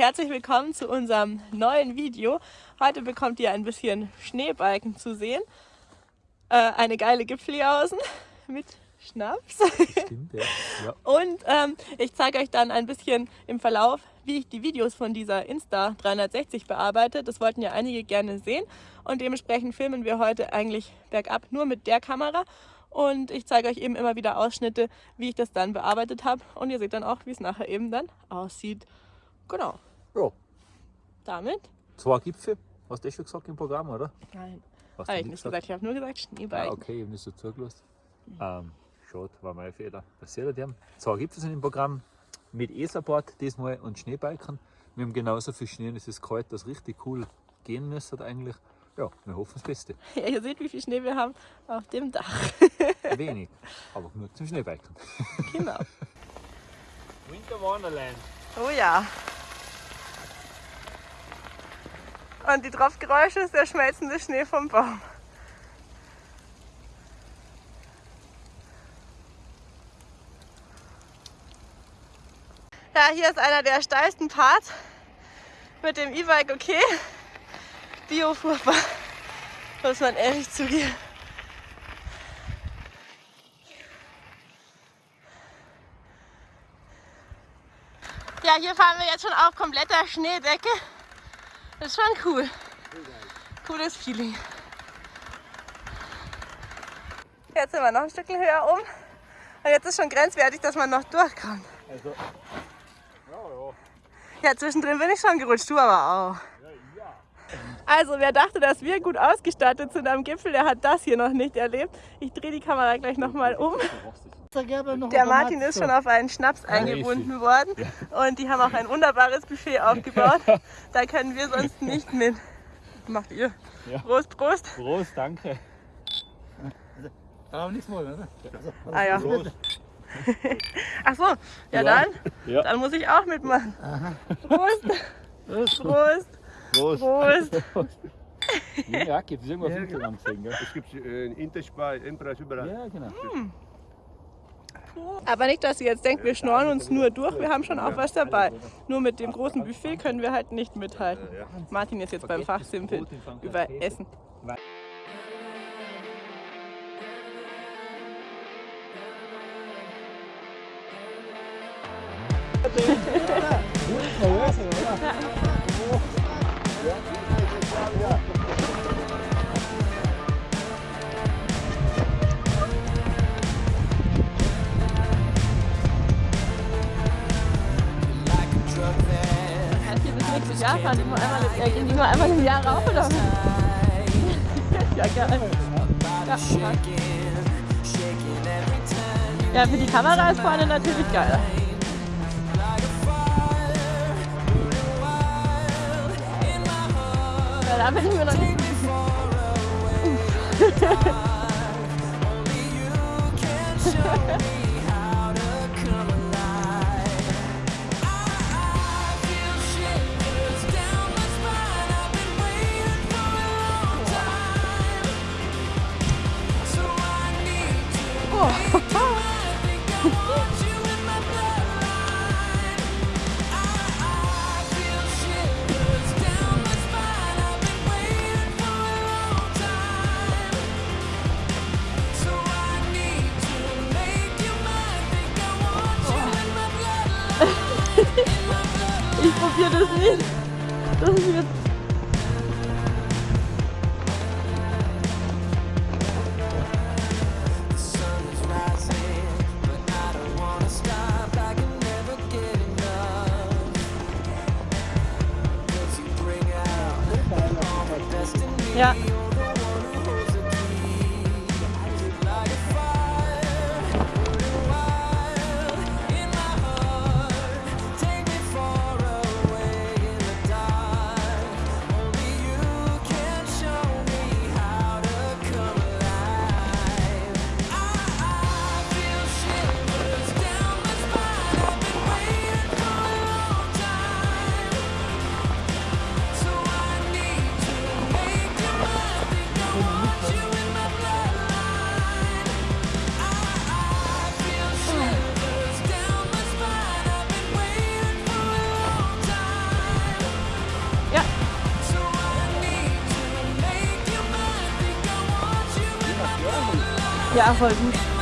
herzlich willkommen zu unserem neuen Video. Heute bekommt ihr ein bisschen Schneebalken zu sehen. Äh, eine geile Gipfeljausen mit Schnaps. Stimmt, ja. ja. Und ähm, ich zeige euch dann ein bisschen im Verlauf, wie ich die Videos von dieser Insta 360 bearbeite. Das wollten ja einige gerne sehen und dementsprechend filmen wir heute eigentlich bergab nur mit der Kamera und ich zeige euch eben immer wieder Ausschnitte, wie ich das dann bearbeitet habe und ihr seht dann auch, wie es nachher eben dann aussieht. Genau. Ja. Damit? Zwei Gipfel, hast du das schon gesagt im Programm, oder? Nein. Hast Habe du ich nicht gesagt, ich habe nur gesagt Schneebalken. Ah, okay, ich habe nicht so zugelassen. Ähm, schade, war mein Fehler. Das seht ihr, zwei Gipfel sind im Programm mit E-Support diesmal und Schneebalken. Wir haben genauso viel Schnee und es ist kalt, dass richtig cool gehen müsste eigentlich. Ja, wir hoffen das Beste. Ja, ihr seht, wie viel Schnee wir haben auf dem Dach. Wenig, aber nur zum Schneebalken. genau. Winter Wonderland. Oh ja. Und die Tropfgeräusche ist der schmelzende Schnee vom Baum. Ja, hier ist einer der steilsten Parts mit dem E-Bike okay. Bio furchtbar, muss man ehrlich zugeben. Ja, hier fahren wir jetzt schon auf kompletter Schneedecke. Das ist schon cool. Cooles Feeling. Jetzt sind wir noch ein Stück höher um. Und jetzt ist schon grenzwertig, dass man noch durchkommt. Also, ja, Ja, zwischendrin bin ich schon gerutscht, du aber auch. Also wer dachte, dass wir gut ausgestattet sind am Gipfel, der hat das hier noch nicht erlebt. Ich drehe die Kamera gleich nochmal um. Der Martin ist schon auf einen Schnaps eingebunden worden und die haben auch ein wunderbares Buffet aufgebaut. Da können wir sonst nicht mit. Macht ihr? Ja. Prost, Prost. Prost, danke. Aber nichts mal, oder? Ah ja. Ach so, ja dann, Ja. dann muss ich auch mitmachen. Prost, Prost. Prost, Prost. Prost. Ja, gibt es irgendwas ja, gell? Es gibt äh, Interspar, Endpreis überall. Ja, genau. Aber nicht, dass ihr jetzt denkt, wir schnorren uns nur durch, wir haben schon auch was dabei. Nur mit dem großen Buffet können wir halt nicht mithalten. Martin ist jetzt beim Fachsimpeln über Essen. Jahr fahren die nur einmal, äh, gehen die nur einmal im Jahr rauf oder ja, geil. Ja, ja, für die Kamera ist vorne natürlich geil. Ja, da bin ich mir noch nicht Ja, voll.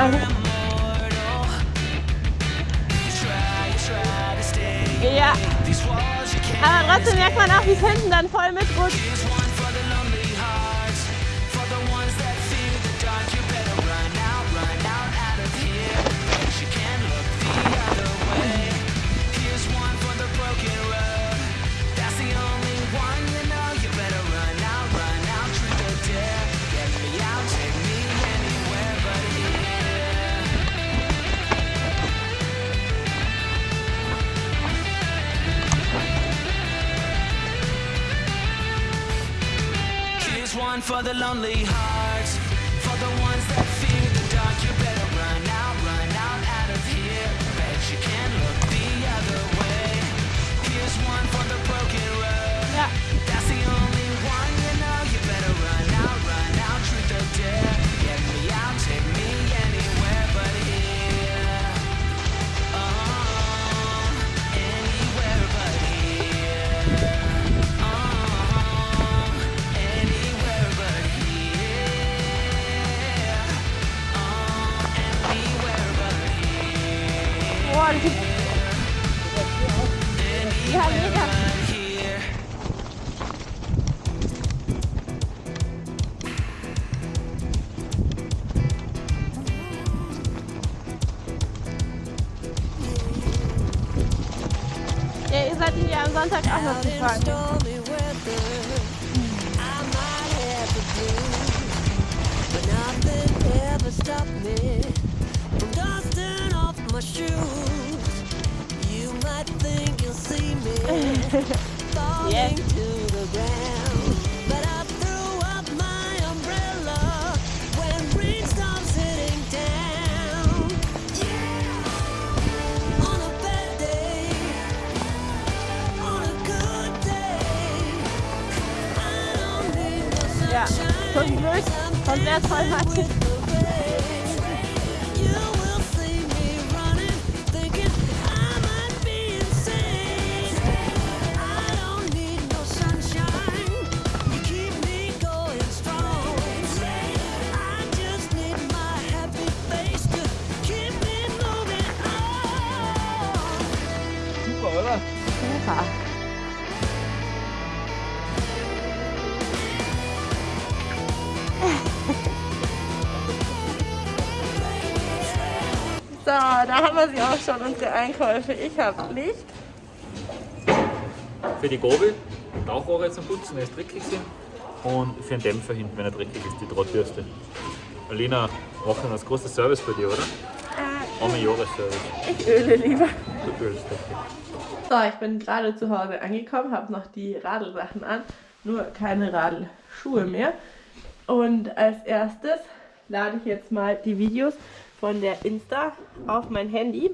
Also, ja. Aber trotzdem merkt man auch, wie es hinten dann voll mitrutscht. For the lonely hearts, ja, mega. Sonst wäre es voll matschig. So, da haben wir sie auch schon, unsere Einkäufe. Ich habe Licht. Für die Gabel, Rauchrohre zum Putzen, wenn es dreckig sind. Und für den Dämpfer hinten, wenn er dreckig ist, die Drahtbürste. Alina, machen das große Service bei dir, oder? Arme Jahresservice. Ich öle lieber. Du ölst okay. So, ich bin gerade zu Hause angekommen, habe noch die Radelsachen an, nur keine Radelschuhe mehr. Und als erstes lade ich jetzt mal die Videos von der Insta auf mein Handy.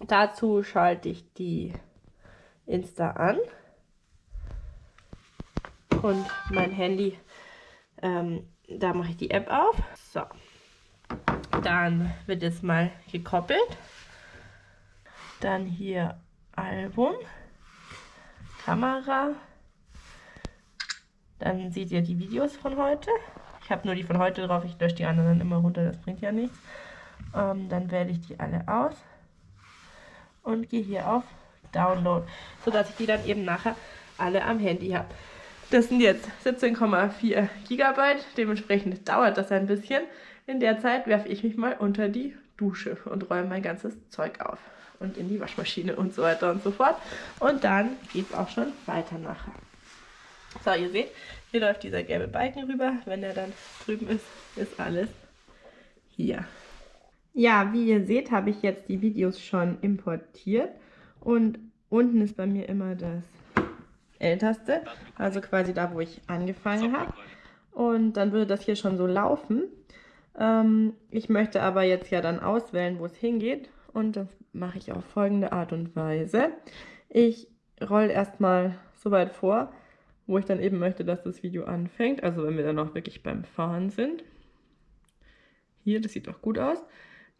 Dazu schalte ich die Insta an und mein Handy, ähm, da mache ich die App auf. So, dann wird jetzt mal gekoppelt. Dann hier Album, Kamera. Dann seht ihr die Videos von heute. Habe nur die von heute drauf, ich lösche die anderen dann immer runter, das bringt ja nichts. Ähm, dann wähle ich die alle aus und gehe hier auf Download, sodass ich die dann eben nachher alle am Handy habe. Das sind jetzt 17,4 Gigabyte, dementsprechend dauert das ein bisschen. In der Zeit werfe ich mich mal unter die Dusche und räume mein ganzes Zeug auf und in die Waschmaschine und so weiter und so fort. Und dann geht es auch schon weiter nachher. So, ihr seht, hier läuft dieser gelbe Balken rüber. Wenn der dann drüben ist, ist alles hier. Ja, wie ihr seht, habe ich jetzt die Videos schon importiert. Und unten ist bei mir immer das älteste, also quasi da, wo ich angefangen habe. Und dann würde das hier schon so laufen. Ähm, ich möchte aber jetzt ja dann auswählen, wo es hingeht. Und das mache ich auf folgende Art und Weise. Ich rolle erstmal so weit vor, wo ich dann eben möchte, dass das Video anfängt. Also wenn wir dann noch wirklich beim Fahren sind. Hier, das sieht doch gut aus.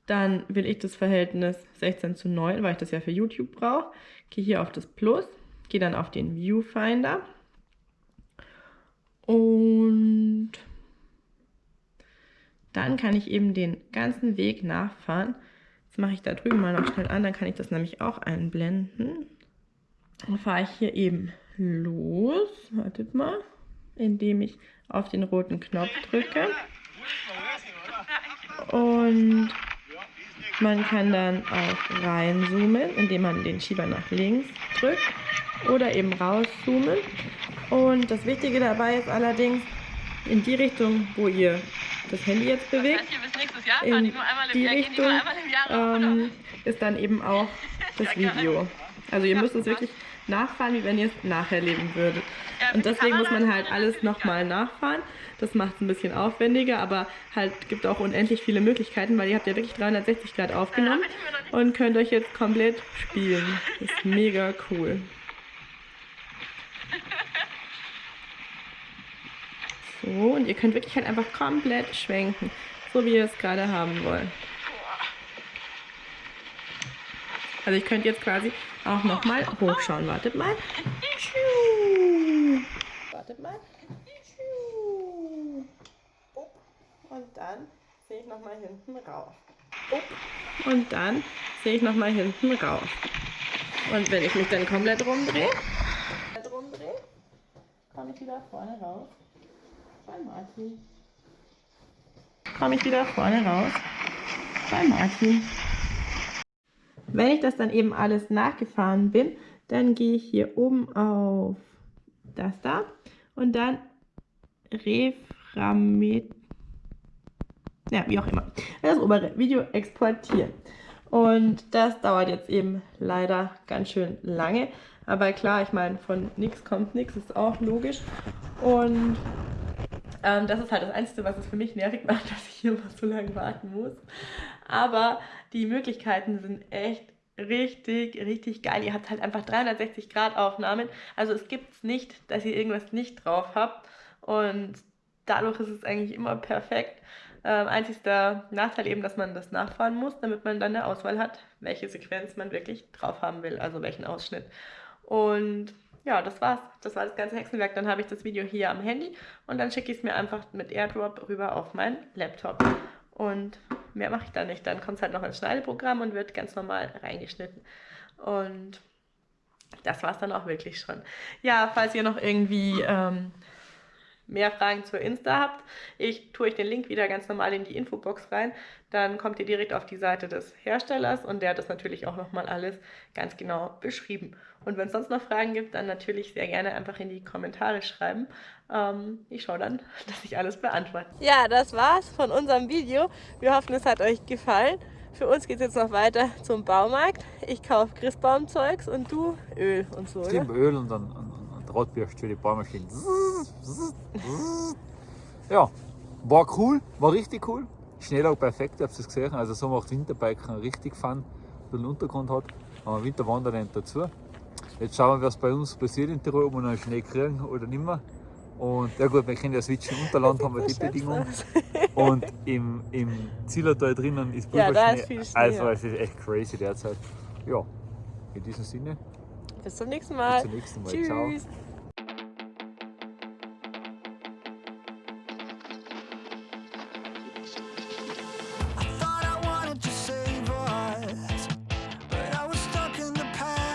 Dann will ich das Verhältnis 16 zu 9, weil ich das ja für YouTube brauche. Gehe hier auf das Plus, gehe dann auf den Viewfinder Und dann kann ich eben den ganzen Weg nachfahren. Das mache ich da drüben mal noch schnell an, dann kann ich das nämlich auch einblenden. Dann fahre ich hier eben los. Wartet mal. Indem ich auf den roten Knopf drücke. Und man kann dann auch reinzoomen, indem man den Schieber nach links drückt. Oder eben rauszoomen. Und das Wichtige dabei ist allerdings, in die Richtung, wo ihr das Handy jetzt bewegt, in die Richtung ähm, ist dann eben auch das Video. Also ihr müsst es wirklich nachfahren, wie wenn ihr es nacherleben würdet. Und deswegen muss man halt alles nochmal nachfahren. Das macht es ein bisschen aufwendiger, aber halt gibt auch unendlich viele Möglichkeiten, weil ihr habt ja wirklich 360 Grad aufgenommen und könnt euch jetzt komplett spielen. Das ist mega cool. So, und ihr könnt wirklich halt einfach komplett schwenken, so wie ihr es gerade haben wollt. Also ich könnte jetzt quasi auch nochmal hochschauen. Wartet mal. Wartet mal. Und dann sehe ich nochmal hinten rauf. Und dann sehe ich nochmal hinten rauf. Und wenn ich mich dann komplett rumdrehe, komplett rumdrehe, komme ich wieder vorne raus. Bei Martin. Komme ich wieder vorne raus. Bei Martin. Wenn ich das dann eben alles nachgefahren bin, dann gehe ich hier oben auf das da und dann Reframet, ja, wie auch immer, das obere Video exportieren. Und das dauert jetzt eben leider ganz schön lange. Aber klar, ich meine, von nichts kommt nichts, ist auch logisch. Und ähm, das ist halt das Einzige, was es für mich nervig macht, dass ich hier immer so lange warten muss. Aber die Möglichkeiten sind echt richtig, richtig geil. Ihr habt halt einfach 360 Grad Aufnahmen. Also es gibt nicht, dass ihr irgendwas nicht drauf habt. Und dadurch ist es eigentlich immer perfekt. Ähm, einzigster Nachteil eben, dass man das nachfahren muss, damit man dann eine Auswahl hat, welche Sequenz man wirklich drauf haben will, also welchen Ausschnitt. Und ja, das war's. Das war das ganze Hexenwerk. Dann habe ich das Video hier am Handy und dann schicke ich es mir einfach mit AirDrop rüber auf meinen Laptop. Und mehr mache ich da nicht. Dann kommt es halt noch ins Schneideprogramm und wird ganz normal reingeschnitten. Und das war es dann auch wirklich schon. Ja, falls ihr noch irgendwie ähm, mehr Fragen zur Insta habt, ich tue euch den Link wieder ganz normal in die Infobox rein. Dann kommt ihr direkt auf die Seite des Herstellers und der hat das natürlich auch nochmal alles ganz genau beschrieben. Und wenn es sonst noch Fragen gibt, dann natürlich sehr gerne einfach in die Kommentare schreiben. Ähm, ich schaue dann, dass ich alles beantworte. Ja, das war's von unserem Video. Wir hoffen, es hat euch gefallen. Für uns geht es jetzt noch weiter zum Baumarkt. Ich kaufe Christbaumzeugs und du Öl und so? Stimmt, Öl und dann Drahtbürste für die Baumaschine. Ja, war cool, war richtig cool. Schnelllauf perfekt, ihr habt es gesehen. Also so macht Winterbiken richtig Fun, den Untergrund hat. Aber Winterwandern dazu. Jetzt schauen wir, was bei uns passiert in Tirol, ob wir noch Schnee kriegen oder nicht mehr. Und ja gut, wir kennen ja Switchen Unterland, haben wir die Bedingungen. Und im, im Zillertal drinnen ist Ja, da Pulverschnee. ist viel Schnee, Also es ist echt crazy derzeit. Ja, in diesem Sinne, Bis zum nächsten Mal. bis zum nächsten Mal. Tschüss. Ciao.